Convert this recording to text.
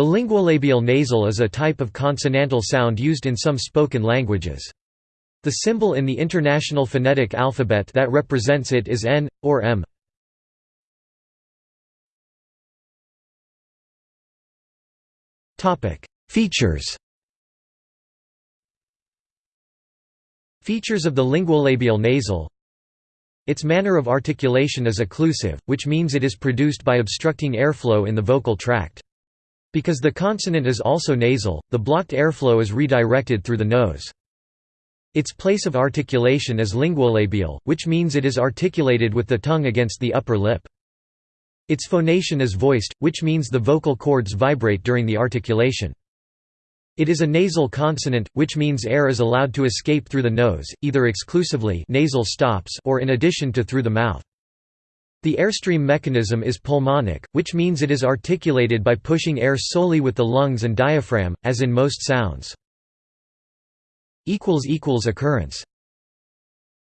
The linguolabial nasal is a type of consonantal sound used in some spoken languages. The symbol in the International Phonetic Alphabet that represents it is N, or M. Features Features of the linguolabial nasal Its manner of articulation is occlusive, which means it is produced by obstructing airflow in the vocal tract. Because the consonant is also nasal, the blocked airflow is redirected through the nose. Its place of articulation is linguolabial, which means it is articulated with the tongue against the upper lip. Its phonation is voiced, which means the vocal cords vibrate during the articulation. It is a nasal consonant, which means air is allowed to escape through the nose, either exclusively nasal stops or in addition to through the mouth. The airstream mechanism is pulmonic, which means it is articulated by pushing air solely with the lungs and diaphragm, as in most sounds. Occurrence